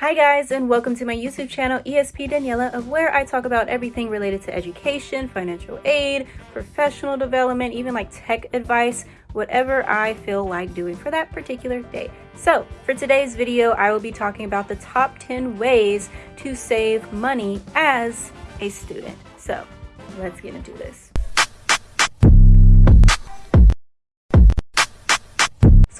Hi guys and welcome to my YouTube channel ESP Daniela of where I talk about everything related to education, financial aid, professional development, even like tech advice, whatever I feel like doing for that particular day. So for today's video, I will be talking about the top 10 ways to save money as a student. So let's get into this.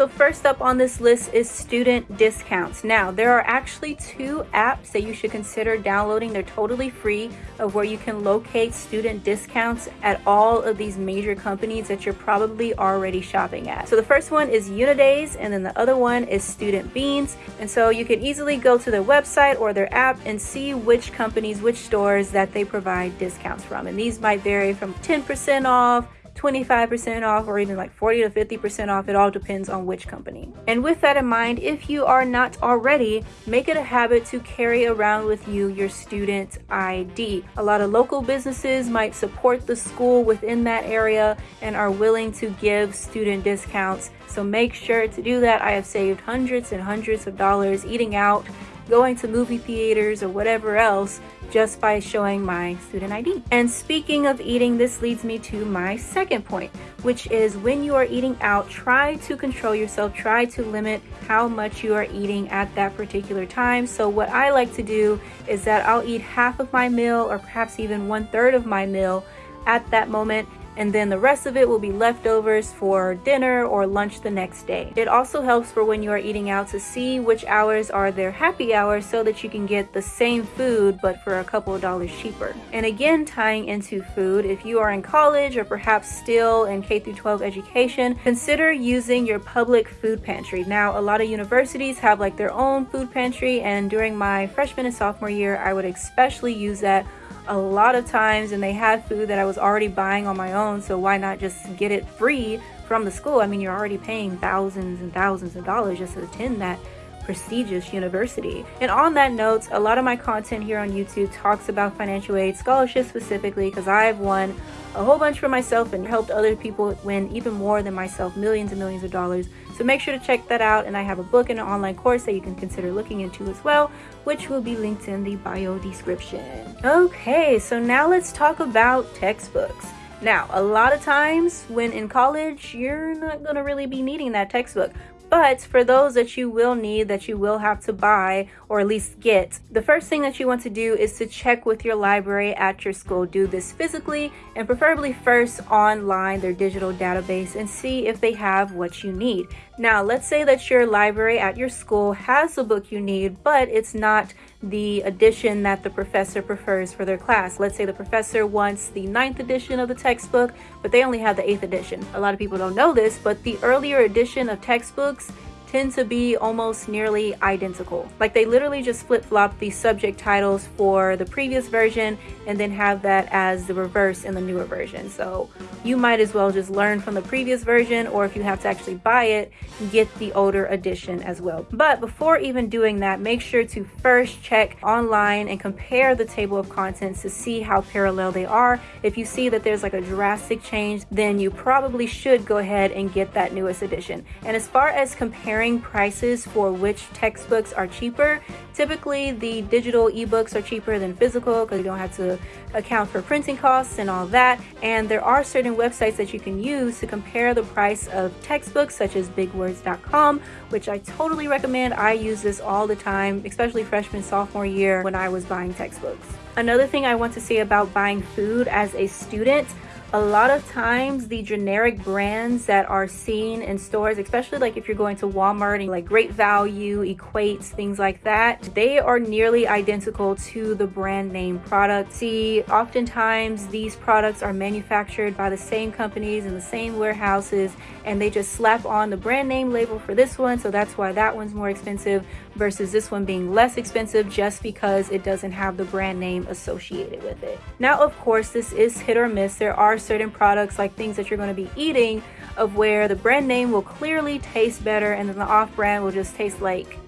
So first up on this list is student discounts. Now, there are actually two apps that you should consider downloading. They're totally free of where you can locate student discounts at all of these major companies that you're probably already shopping at. So the first one is Unidays and then the other one is Student Beans. And so you can easily go to their website or their app and see which companies, which stores that they provide discounts from. And these might vary from 10% off 25% off or even like 40 to 50% off. It all depends on which company. And with that in mind, if you are not already, make it a habit to carry around with you your student ID. A lot of local businesses might support the school within that area and are willing to give student discounts. So make sure to do that. I have saved hundreds and hundreds of dollars eating out going to movie theaters or whatever else just by showing my student ID. And speaking of eating, this leads me to my second point, which is when you are eating out, try to control yourself, try to limit how much you are eating at that particular time. So what I like to do is that I'll eat half of my meal or perhaps even one third of my meal at that moment and then the rest of it will be leftovers for dinner or lunch the next day. It also helps for when you are eating out to see which hours are their happy hours so that you can get the same food but for a couple of dollars cheaper. And again, tying into food, if you are in college or perhaps still in K through 12 education, consider using your public food pantry. Now, a lot of universities have like their own food pantry and during my freshman and sophomore year, I would especially use that a lot of times and they had food that I was already buying on my own so why not just get it free from the school? I mean you're already paying thousands and thousands of dollars just to attend that prestigious university. And on that note, a lot of my content here on YouTube talks about financial aid scholarships specifically because I've won a whole bunch for myself and helped other people win even more than myself, millions and millions of dollars. So make sure to check that out. And I have a book and an online course that you can consider looking into as well, which will be linked in the bio description. Okay, so now let's talk about textbooks. Now, a lot of times when in college, you're not to really be needing that textbook. But for those that you will need, that you will have to buy or at least get, the first thing that you want to do is to check with your library at your school. Do this physically and preferably first online, their digital database, and see if they have what you need. Now, let's say that your library at your school has the book you need, but it's not the edition that the professor prefers for their class. Let's say the professor wants the ninth edition of the textbook, but they only have the eighth edition. A lot of people don't know this, but the earlier edition of textbooks tend to be almost nearly identical. Like they literally just flip-flop the subject titles for the previous version and then have that as the reverse in the newer version. So you might as well just learn from the previous version or if you have to actually buy it, get the older edition as well. But before even doing that, make sure to first check online and compare the table of contents to see how parallel they are. If you see that there's like a drastic change, then you probably should go ahead and get that newest edition. And as far as comparing comparing prices for which textbooks are cheaper. Typically, the digital ebooks are cheaper than physical because you don't have to account for printing costs and all that. And there are certain websites that you can use to compare the price of textbooks such as bigwords.com, which I totally recommend. I use this all the time, especially freshman, sophomore year when I was buying textbooks. Another thing I want to say about buying food as a student a lot of times the generic brands that are seen in stores especially like if you're going to walmart and like great value equates things like that they are nearly identical to the brand name product. See oftentimes these products are manufactured by the same companies in the same warehouses and they just slap on the brand name label for this one so that's why that one's more expensive versus this one being less expensive just because it doesn't have the brand name associated with it now of course this is hit or miss there are certain products like things that you're going to be eating of where the brand name will clearly taste better and then the off brand will just taste like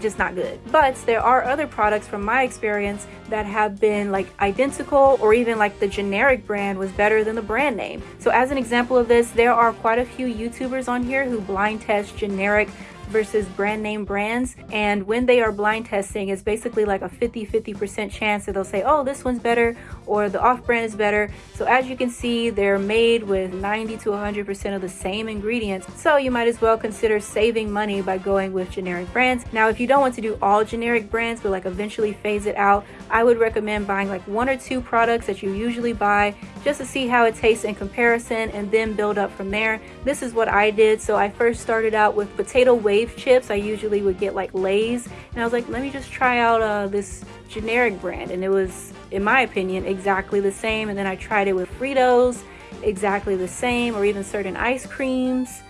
just not good. But there are other products from my experience that have been like identical or even like the generic brand was better than the brand name. So as an example of this, there are quite a few YouTubers on here who blind test generic versus brand name brands. And when they are blind testing, it's basically like a 50 50% chance that they'll say, oh, this one's better or the off brand is better. So as you can see, they're made with 90 to 100% of the same ingredients. So you might as well consider saving money by going with generic brands. Now, if you don't want to do all generic brands, but like eventually phase it out, I would recommend buying like one or two products that you usually buy just to see how it tastes in comparison and then build up from there. This is what I did. So I first started out with potato wave chips. I usually would get like Lay's and I was like, let me just try out uh, this generic brand. And it was, in my opinion, exactly the same. And then I tried it with Fritos, exactly the same, or even certain ice creams,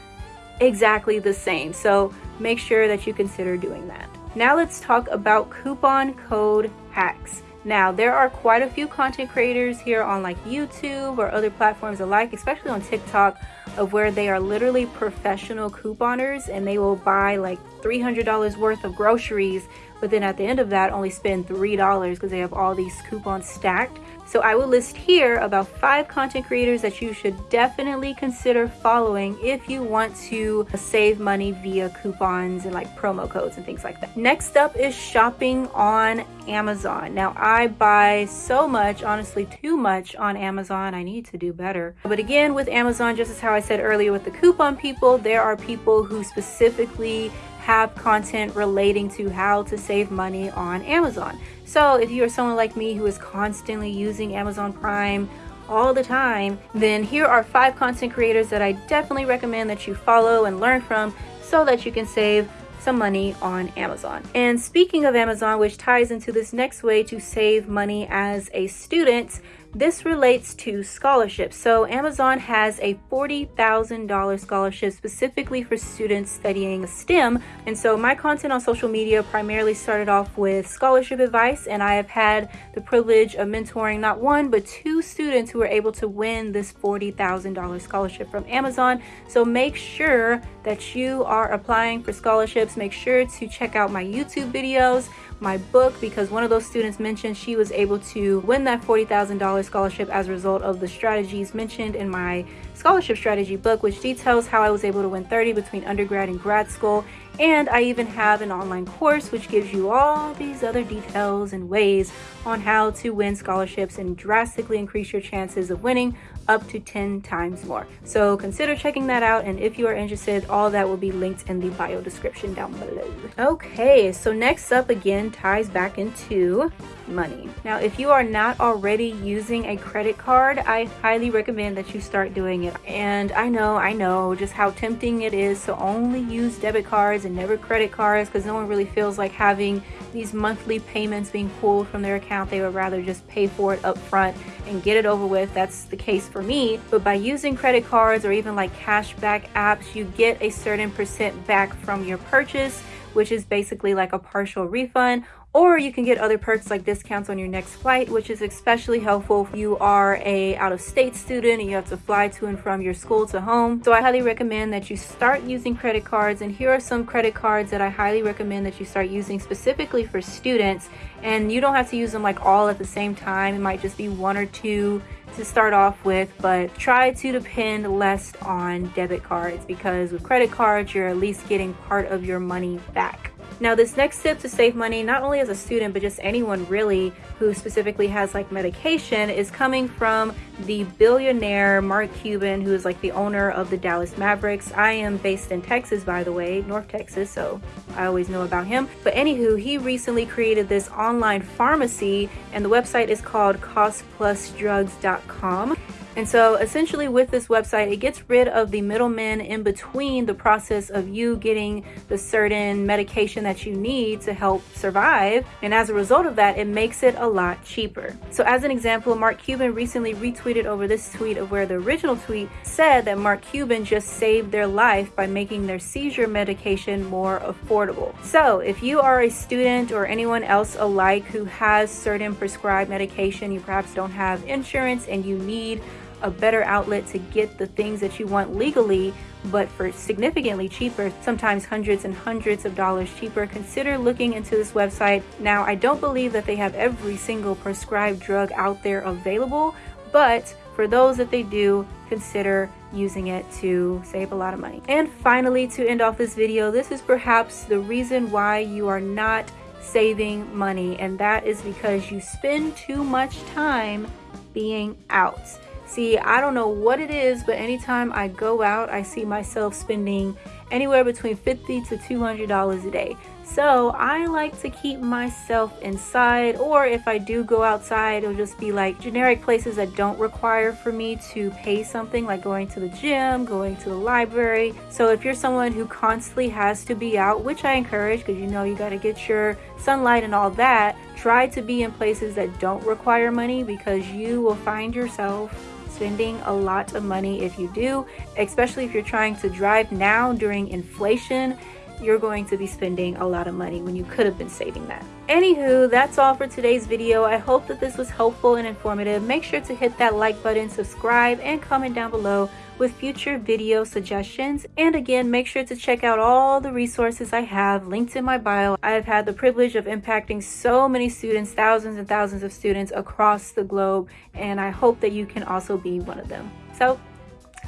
exactly the same. So make sure that you consider doing that. Now let's talk about coupon code hacks. Now, there are quite a few content creators here on like YouTube or other platforms alike, especially on TikTok, of where they are literally professional couponers and they will buy like $300 worth of groceries but then at the end of that only spend $3 because they have all these coupons stacked. So I will list here about five content creators that you should definitely consider following if you want to save money via coupons and like promo codes and things like that. Next up is shopping on Amazon. Now I buy so much, honestly too much on Amazon. I need to do better. But again, with Amazon, just as how I said earlier with the coupon people, there are people who specifically have content relating to how to save money on Amazon. So if you are someone like me who is constantly using Amazon Prime all the time, then here are five content creators that I definitely recommend that you follow and learn from so that you can save some money on Amazon. And speaking of Amazon, which ties into this next way to save money as a student, this relates to scholarships. So Amazon has a $40,000 scholarship specifically for students studying STEM. And so my content on social media primarily started off with scholarship advice and I have had the privilege of mentoring not one but two students who were able to win this $40,000 scholarship from Amazon. So make sure that you are applying for scholarships. Make sure to check out my YouTube videos my book because one of those students mentioned she was able to win that $40,000 scholarship as a result of the strategies mentioned in my scholarship strategy book, which details how I was able to win 30 between undergrad and grad school. And I even have an online course which gives you all these other details and ways on how to win scholarships and drastically increase your chances of winning up to 10 times more. So consider checking that out. And if you are interested, all that will be linked in the bio description down below. Okay, so next up again ties back into money. Now, if you are not already using a credit card, I highly recommend that you start doing it. And I know, I know just how tempting it is to only use debit cards and never credit cards because no one really feels like having these monthly payments being pulled from their account. They would rather just pay for it up front and get it over with. That's the case for me. But by using credit cards or even like cashback apps, you get a certain percent back from your purchase which is basically like a partial refund or you can get other perks like discounts on your next flight which is especially helpful if you are a out-of-state student and you have to fly to and from your school to home. So i highly recommend that you start using credit cards and here are some credit cards that i highly recommend that you start using specifically for students. And you don't have to use them like all at the same time. It might just be one or two to start off with, but try to depend less on debit cards because with credit cards, you're at least getting part of your money back. Now this next tip to save money, not only as a student, but just anyone really who specifically has like medication is coming from the billionaire Mark Cuban, who is like the owner of the Dallas Mavericks. I am based in Texas, by the way, North Texas, so I always know about him. But anywho, he recently created this online pharmacy and the website is called costplusdrugs.com. And so essentially with this website, it gets rid of the middlemen in between the process of you getting the certain medication that you need to help survive. And as a result of that, it makes it a lot cheaper. So as an example, Mark Cuban recently retweeted over this tweet of where the original tweet said that Mark Cuban just saved their life by making their seizure medication more affordable. So if you are a student or anyone else alike who has certain prescribed medication, you perhaps don't have insurance and you need a better outlet to get the things that you want legally, but for significantly cheaper, sometimes hundreds and hundreds of dollars cheaper, consider looking into this website. Now, I don't believe that they have every single prescribed drug out there available, but for those that they do, consider using it to save a lot of money. And finally, to end off this video, this is perhaps the reason why you are not saving money, and that is because you spend too much time being out. See, I don't know what it is, but anytime I go out, I see myself spending anywhere between 50 to $200 a day. So I like to keep myself inside, or if I do go outside, it'll just be like generic places that don't require for me to pay something, like going to the gym, going to the library. So if you're someone who constantly has to be out, which I encourage because you know you got to get your sunlight and all that, try to be in places that don't require money because you will find yourself spending a lot of money if you do, especially if you're trying to drive now during inflation you're going to be spending a lot of money when you could have been saving that. Anywho, that's all for today's video. I hope that this was helpful and informative. Make sure to hit that like button, subscribe, and comment down below with future video suggestions. And again, make sure to check out all the resources I have linked in my bio. I have had the privilege of impacting so many students, thousands and thousands of students across the globe, and I hope that you can also be one of them. So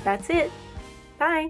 that's it. Bye.